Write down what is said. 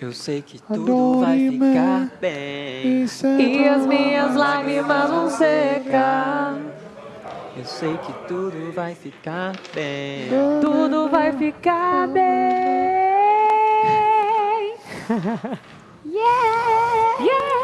Eu sei que tudo vai ficar bem. E as minhas lágrimas vão secar. Eu sei que tudo vai ficar bem. Tudo vai ficar bem. Yeah! Yeah!